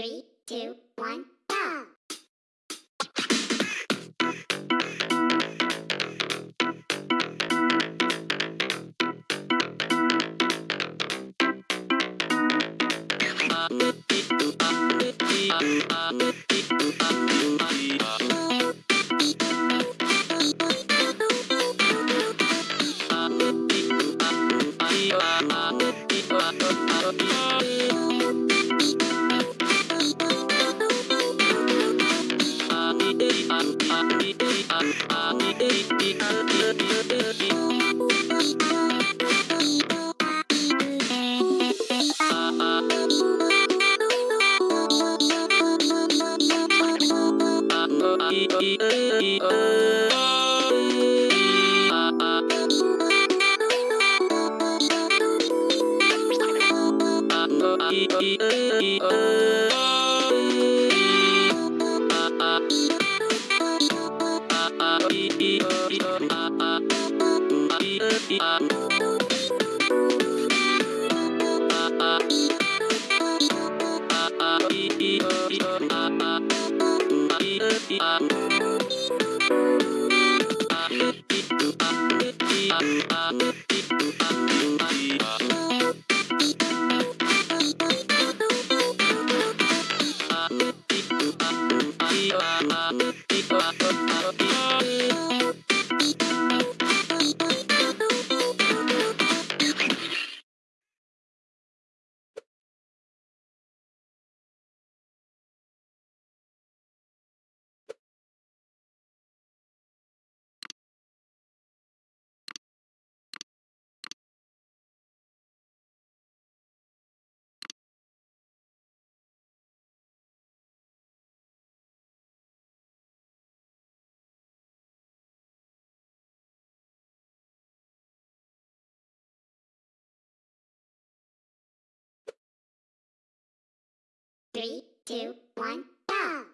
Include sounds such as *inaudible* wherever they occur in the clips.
Three, two, one, Uh... Three, two, one, go!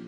*laughs*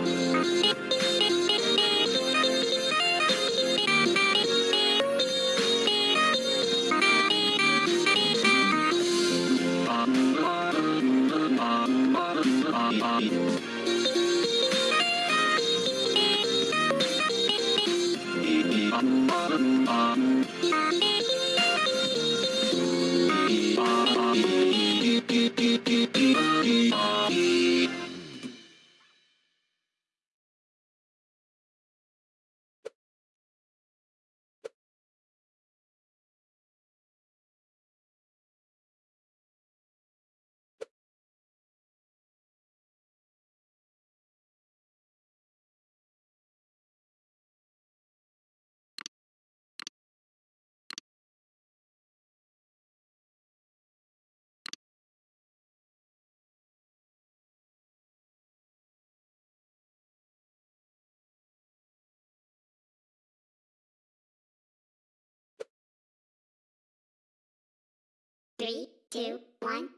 I'm a man. Three, two, one,